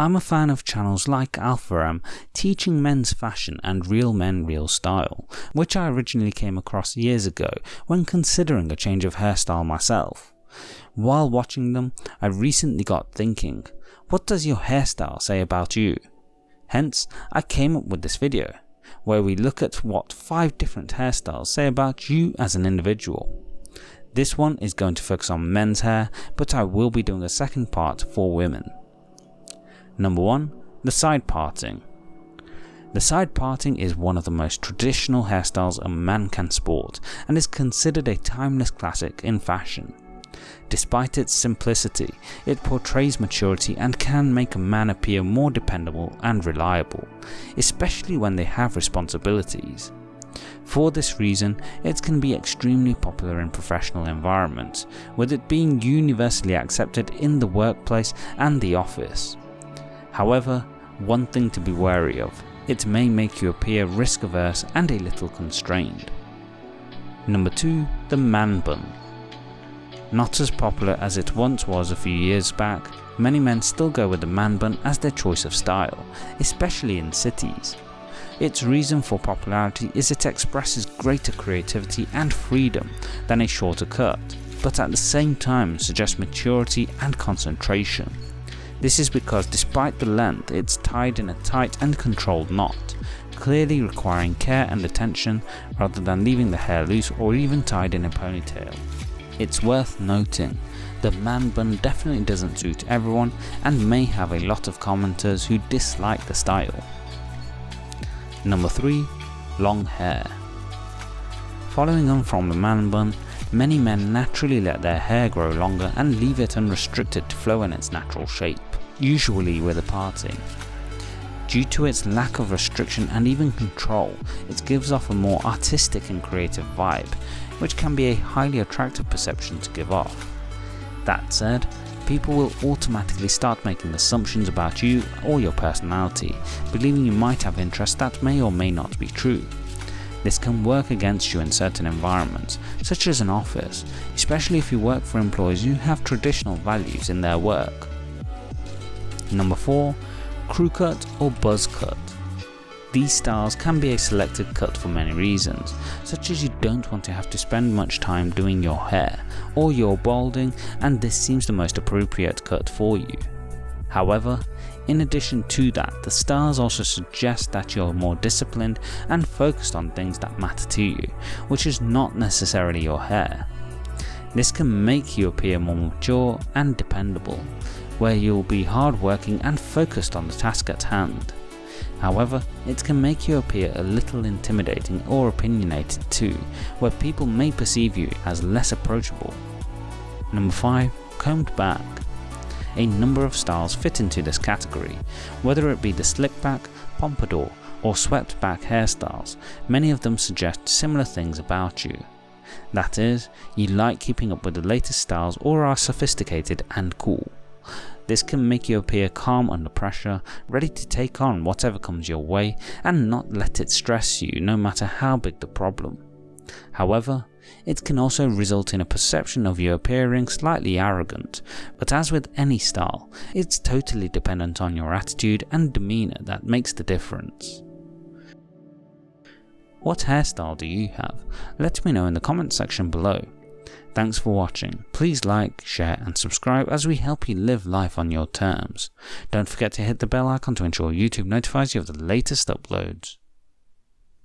I'm a fan of channels like Alpha M teaching men's fashion and real men real style, which I originally came across years ago when considering a change of hairstyle myself. While watching them, I recently got thinking, what does your hairstyle say about you? Hence, I came up with this video, where we look at what 5 different hairstyles say about you as an individual. This one is going to focus on men's hair, but I will be doing a second part for women. Number 1. The side parting. The side parting is one of the most traditional hairstyles a man can sport and is considered a timeless classic in fashion. Despite its simplicity, it portrays maturity and can make a man appear more dependable and reliable, especially when they have responsibilities. For this reason, it can be extremely popular in professional environments, with it being universally accepted in the workplace and the office. However, one thing to be wary of, it may make you appear risk averse and a little constrained. Number 2. The Man Bun Not as popular as it once was a few years back, many men still go with the man bun as their choice of style, especially in cities. Its reason for popularity is it expresses greater creativity and freedom than a shorter cut, but at the same time suggests maturity and concentration. This is because despite the length, it's tied in a tight and controlled knot, clearly requiring care and attention rather than leaving the hair loose or even tied in a ponytail. It's worth noting, the man bun definitely doesn't suit everyone and may have a lot of commenters who dislike the style. Number 3. Long hair Following on from the man bun, many men naturally let their hair grow longer and leave it unrestricted to flow in its natural shape usually with a parting. Due to its lack of restriction and even control, it gives off a more artistic and creative vibe, which can be a highly attractive perception to give off. That said, people will automatically start making assumptions about you or your personality, believing you might have interests that may or may not be true. This can work against you in certain environments, such as an office, especially if you work for employees who have traditional values in their work. Number 4. Crew cut or buzz cut. These styles can be a selected cut for many reasons, such as you don't want to have to spend much time doing your hair, or you're balding and this seems the most appropriate cut for you. However, in addition to that, the stars also suggest that you're more disciplined and focused on things that matter to you, which is not necessarily your hair. This can make you appear more mature and dependable, where you'll be hardworking and focused on the task at hand. However, it can make you appear a little intimidating or opinionated too, where people may perceive you as less approachable. Number 5. Combed back. A number of styles fit into this category, whether it be the slick back, pompadour or swept back hairstyles, many of them suggest similar things about you. That is, you like keeping up with the latest styles or are sophisticated and cool. This can make you appear calm under pressure, ready to take on whatever comes your way and not let it stress you no matter how big the problem. However, it can also result in a perception of you appearing slightly arrogant, but as with any style, it's totally dependent on your attitude and demeanour that makes the difference. What hairstyle do you have? Let me know in the comment section below. Thanks for watching. Please like, share and subscribe as we help you live life on your terms. Don't forget to hit the bell icon to ensure YouTube notifies you of the latest uploads.